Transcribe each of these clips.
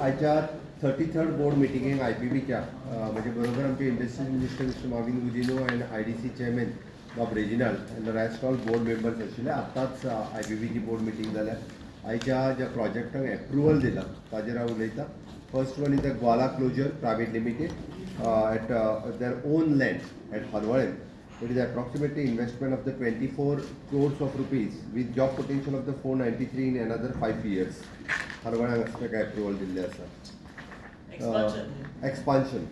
आयच्या thirty third board मिटिंगेक I P बीच्या म्हणजे बरोबर आमचे industry minister mister Marvin Godinho and I D C chairman of regional and rest all board members आशिल्ले आतांच आय पी बीची बोर्ड मिटींग जाल्या आयच्या ज्या प्रोजेक्टाक एप्रुवल दिला ताजेर हांव उलयतां first one is the Gwala closure private limited at their own land at Harvalem It is approximately investment of the 24 crores of rupees with job potential of the 493 in another five years. हरवळ्यांक असं ताका approval दिल्लें आसा Expansion. expansion.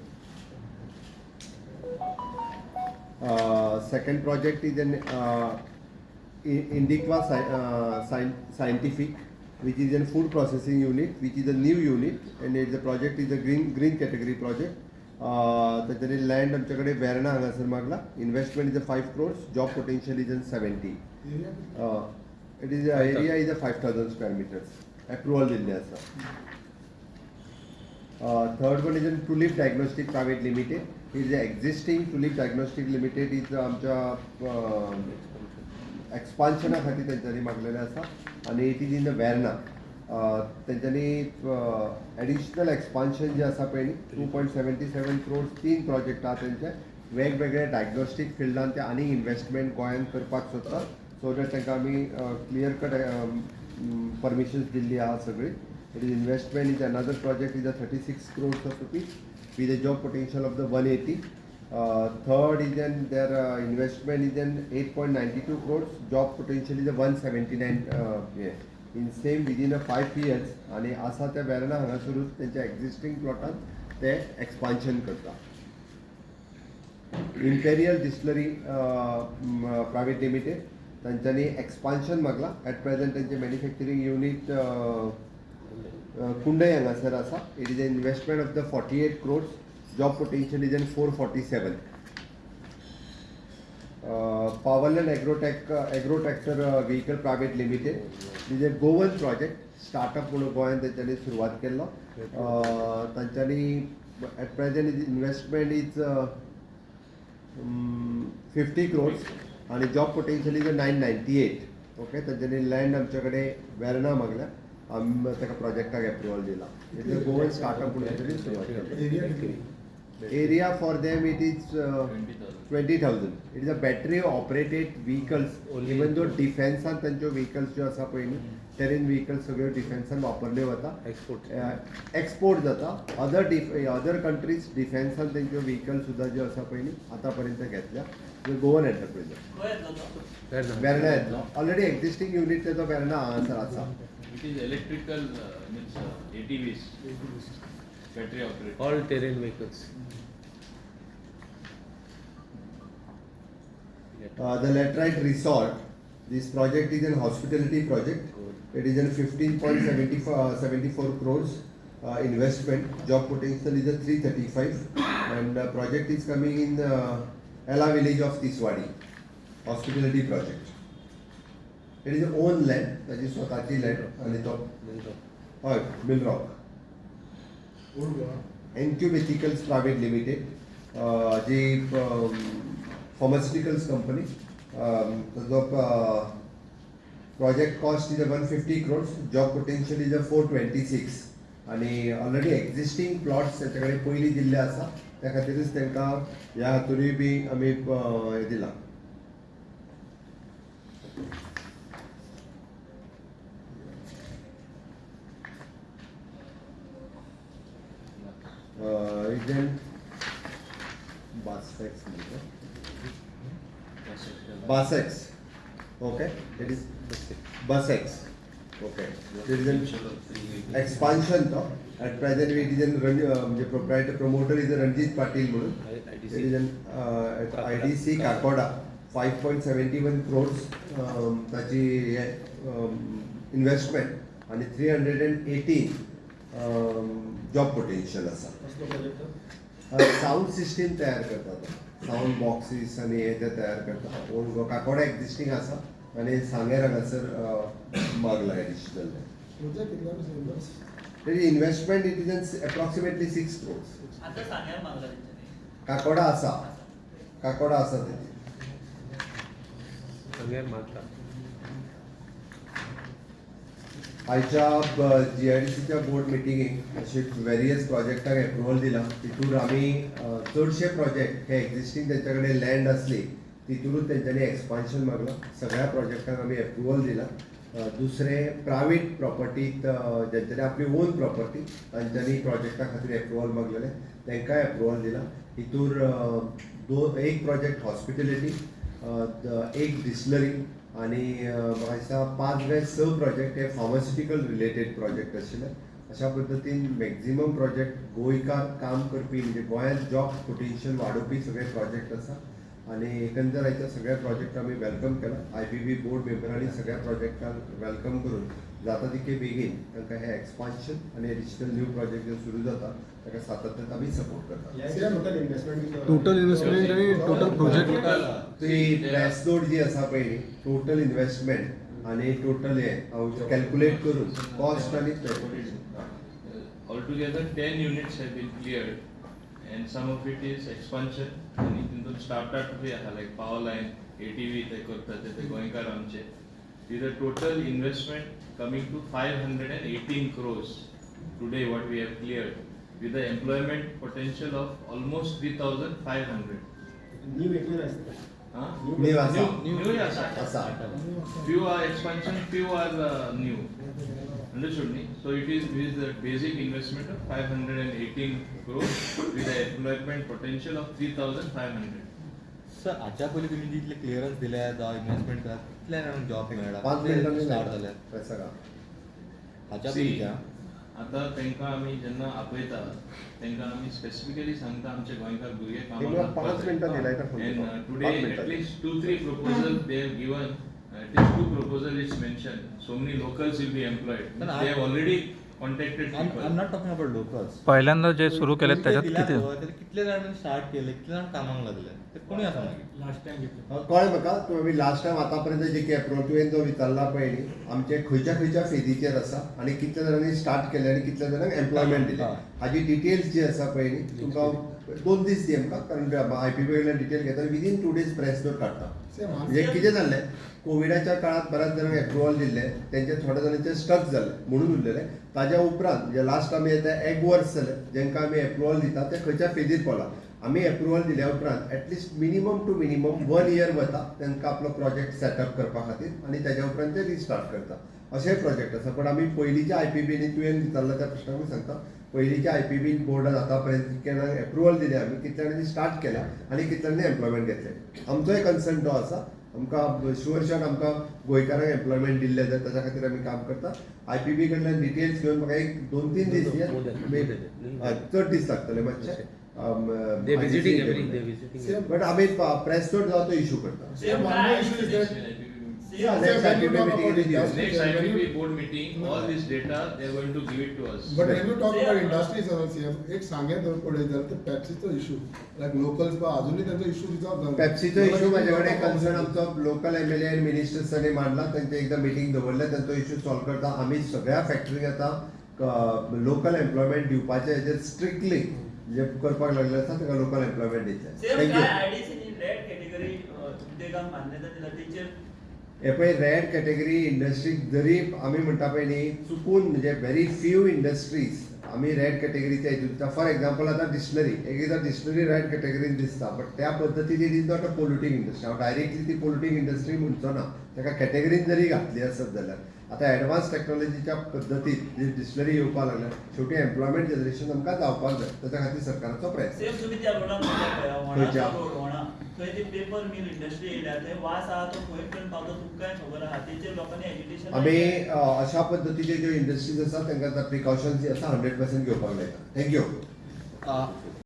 Uh, second project is an uh, I- Indiqua Sci- uh, Scien- Scientific, which is a food processing unit, which is a new unit, and it, the project is a green green category project. त्याच्यानी land आमच्याकडे वेर्णा हांगासर मागला investment is a five crores job potential is a seventy it is area is a five thousand square metres approval दिल्ले आसा third one is an Tulip diagnostic private limited is existing Tulip diagnostic limited is आमच्या एक्सपान्शना खातीर तेंच्यांनी मागलेलें आसा आनी it is in the Verna तेंच्यांनी एडिशनल एक्सपान्शन जें आसा पळय न्ही two point seventy seven crores तीन प्रोजेक्ट आहा तेंचे वेगवेगळे डायग्नोस्टीक फिल्डान ते आनी इन्व्हेस्टमेंट गोंयांत करपाक सोदता सो दॅट तांकां आमी क्लियर कट परमिशन्स दिल्ली आहा सगळी it is investment is another project is a thirty six crores of rupees with a job potential of the 180. Uh, third is then their uh, investment is then 8.92 crores, job potential is a 179 uh, yeah. In same within a five years आणि असा त्या वेर्ना हांगासरूच त्यांच्या existing प्लॉटान ते expansion करता imperial distillery private limited तांच्यांनी expansion मागला. At present त्यांचे manufacturing unit Kundaim हांगासर आसा it is a investment of the forty eight crores job potential is an four forty seven Powerland Agrotech agrotractor vehicle private limited is a Goan project startup म्हणून गोंयांत तेंच्यांनी सुरवात केल्लो तांच्यांनी at present is investment is fifty crores आणि job potential is nine ninety eight okay तांच्यांनी land आमच्याकडे वेर्ना मागल्या आमी ताका प्रोजेक्टाक एप्रुवल दिला. गोवन स्टार्टअप म्हणून सुरवात केली. Area for them it is twenty thousand it is a battery operated vehicles even though डिफेन्सान तांच्यो व्हिकल्स ज्यो आसा पळय न्ही टेरेन व्हिकल्स सगळ्यो डिफेन्सान वापरल्यो वता एक्सपोर्ट एक्सपोर्ट जाता. अदर डिफ अदर कंट्रीज डिफेन्सान तेंच्यो व्हिकल सुद्दां ज्यो आसा पळय न्ही आतां पर्यंत घेतल्या गोवन एंटरप्रिनर खंय येतलो ऑलरेडी एक्झिस्टिंग युनीट तेजो वेर्ना हांगासर आसा It is electrical, means uh, ATVs, battery operated. All terrain vehicles Uh, the Laterite Resort, this project is an hospitality project. It is in 15.74 uh, 74 crores uh, investment. Job potential is a 335, and uh, project is coming in uh, Ella village of Tiswadi. Hospitality project. It is own land, that is स्वताची land आणि तो हय मिलरॉक एन्क्युबेथिकल्स private limited जी pharmaceuticals company जो project cost is a one fifty crores job potential is a four twenty six आणि already existing plots त्याच्या कडेन पयलीं दिल्ले आसा त्या खातीरच तांकां ह्या हातूनय बी आमी दिला हें दिलां. इज एंड बास एक्स ओके लेट इज बस एक्स ओके इज लायक तो एट प्रायज एट इज अ रण म्हणजे promoter is a Ranjit Patil म्हणून आयट जन is at I T C Kakoda five point seventy one crores ताची हें इनवॅस्टमेंट आनी three hundred and eighteen job potential आसा साऊंड सिस्टीम तयार करतात. साऊंड बॉक्सीस आणि हे ते तयार करतात. पूण काकोडा एक्झिस्टिंग आसा आणि सांगेर हांगासर मागला एडिशनल तेजी investment it is approximately six crores Kakoda आसा काकोडा आसा तेजी मारता आयच्या जी आय डी सीच्या बोर्ड मिटिंगेक अशे वेरियस प्रोजेक्टाक एप्रुवल दिला. तितून आमी चडशे प्रोजेक्ट हे एक्झिस्टींग तेंच्या कडेन लँड आसली तितूनच तेंच्यांनी एक्सपान्शन मागला. सगळ्या प्रोजेक्टाक आमी एप्रुवल दिला. दुसरे प्रायवेट प्रॉपर्टीत ज्यांच्यानी आपली ओन प्रॉपर्टी तांच्यांनी प्रोजेक्टा खातीर एप्रुवल मागलेले तांकांय एप्रुवल दिला. हितूर दोन एक प्रोजेक्ट हॉस्पिटेलिटी एक डिस्लरी आणि म्हाका दिसता पांच वे स प्रोजेक्ट हे फार्मास्युटिकल रिलेटेड प्रोजेक्ट आशिल्ले अशा पद्दतीन मॅक्झिमम प्रोजेक्ट गोंयकार काम करपी म्हणजे गोंयांत जॉब पोटेन्शियल वाडोवपी सगळे प्रोजेक्ट आसा आणि एकंदर हाच्या सगळ्या प्रोजेक्ट आमी वेलकम केला. आय बी बी बोर्ड मेंबरांनी सगळ्या प्रोजेक्टांक वेलकम करून. जाता तितके बेगीन तांकां हे एक्सपान्शन आनी एडिशनल न्यू प्रोजेक्ट जे सुरू जाता ताका सातत्यान आमी सपोर्ट करता टोटल इन्व्हेस्टमेंट आणि टोटल प्रोजेक्ट ती प्रेस नोट जी आसा पळय न्ही टोटल इन्व्हेस्टमेंट आणि टोटल हे कॅल्क्युलेट करून कॉस्ट आणि Altogether, ten units have been cleared, and some of it is expansion, आणि तितून startup बी आहा, like power line, ATV ते करतात ते गोंयकार आमचे. A total investment coming to five hundred and eighteen crores today what we have cleared, with the employment potential of almost three thousand five hundred. Huh? New आसा. New, new आसा. आसा Few are expansion, few are uh, new. Understood me? So it is with the basic investment of five hundred and eighteen crores with the employment potential of three thousand five hundred. Sir हाच्या पयलीं तुमी जितले clearance दिल्या जावं investment केला जाणांक job मेळ्ळा पांच मिनटांनी स्टार्ट हाच्या See, पयलींच्या आता तांकां आमी जेन्ना आपयता तांकां आमी स्पेसिफिकली सांगता आमचे गोंयकार भुरगे कामाक मिनिट, पांच मिनटां दिलाय का फोन And uh, पांच they have given, at least two proposals is mentioned. So many locals will be employed. But I- already not talking about locals पहिल्यांदा जे सुरू केले त्याच्यात किती? कितले जाणांनी स्टार्ट केले कितले जाण कामाक लागले ते कोणी आसा मागीर कळ्ळें म्हाका तुमी लास्ट टायम आतां पर्यंत जे की एप्रोच तुवें जो विचारला पळय न्ही आमचे खंयच्या खंयच्या फेजीचेर आसा आनी कितल्या जाणांनी स्टार्ट केले आनी कितल्या जाणांक एम्प्लॉयमेंट दिले. हा. हाजी डिटेल्स जी आसा पळय न्ही तुमकां दोन दीस दी आमकां कारण आय पी बी कडल्यान डिटेल घेता within two days press note काडटा म्हणजे कितें जाल्लें कोविडाच्या काळात बऱ्याच जाणांक एप्रुवल दिल्ले तेंचे थोड्या जाणांचे स्टक जाले म्हणून उरलेले. ताज्या उपरांत म्हणजे जे लास्ट आमी येता एक वर्स जालें जेंकां आमी एप्रुवल दिता ते खंयच्या फेजीर पावला आमी एप्रुवल दिल्या उपरांत at least minimum two minimum one year वता तांकां आपलो प्रोजेक्ट सेटअप करपा खातीर आनी तेज्या उपरांत ते रिस्टार्ट करता. अशें प्रोजेक्ट आसा पूण आमी पयलींच्या आय पी बीनी तुवें विचारला त्या प्रश्नाक सांगता पयलींच्या आय पी बी बोर्डान आतां पर्यंत कितल्यांक एप्रुवल दिले आमी कितल्यांनी स्टार्ट केल्या आनी कितल्यांनी एम्प्लॉयमेंट घेतले. आमचोय कन्सर्न तो आसा आमकां शुअर शॉट आमकां गोंयकारांक एम्प्लॉयमेंट दिल्ले जाय ताच्या खातीर आमी काम करता. आय पी बी कडल्यान डिटेल्स घेवन म्हाका एक दोन तीन दीस चड दीस लागतले मातशे day visiting every day visiting but आमी प्रेस नोट जावं तो इशू करता. Yeah, next IPB meeting is yours. Next IPP board meeting, all this data, they are going to give it to us. But when you talk about industries as CM, एक सांगेत जर पडले जाल्यार ते पॅप्सीचो issue लायक locals बा अजूनही त्यांचा issue resolve झाला पेप्सीचो issue माझ्या कडेन कन्सर्न आमचो लोकल एम एल ए मिनिस्टर्सांनी मांडला तांचे एकदा मिटींग दवरले तांचो इशू सॉल्व करता. आमी सगळ्या फॅक्टरीक आतां लोकल एम्प्लॉयमेंट दिवपाचे हेजेर स्ट्रिक्टली जे करपाक लागले आसा ताका लोकल एम्प्लॉयमेंट दितले थँक्यू हे पळय रेड कॅटेगरी इंडस्ट्रीक जरी आमी म्हणटा पळय न्ही चुकून म्हणजे व्हेरी फ्यू इंडस्ट्रीज आमी रेड कॅटेगरीच्या हितून दिता फॉर एक्झाम्पल आतां डिक्शनरी एक एकदां डिक्शनरी रेड कॅटेगरीन दिसता बट त्या पद्दतीन it is not a polluting industry हांव डायरेक्टली ती पोल्युटींग इंडस्ट्री म्हणचो ना ताका कॅटेगरीन जरी घातली आसत जाल्यार आतां एडवान्स टेक्नॉलॉजीच्या पद्दतीन जी डिस्टलरी येवपाक लागल्या शेवटी एम्प्लॉयमेंट जनरेशन आमकां जावपाक जाय ताच्या खातीर सरकाराचो प्रयत्न. त्या पळया वोणा थंय ती पेपर मिल इंडस्ट्री येयल्या थंय वास आहा तो खंय पर्यंत पावता खबर आहा? तेचेर लोकांनी एज्युकेशन आमी अशा पद्दतीचे ज्यो इंडस्ट्रीज आसा तांकां प्रिकॉशन्स जी आसा हंड्रेड पर्सेंट घेवपाक लायता थँक्यू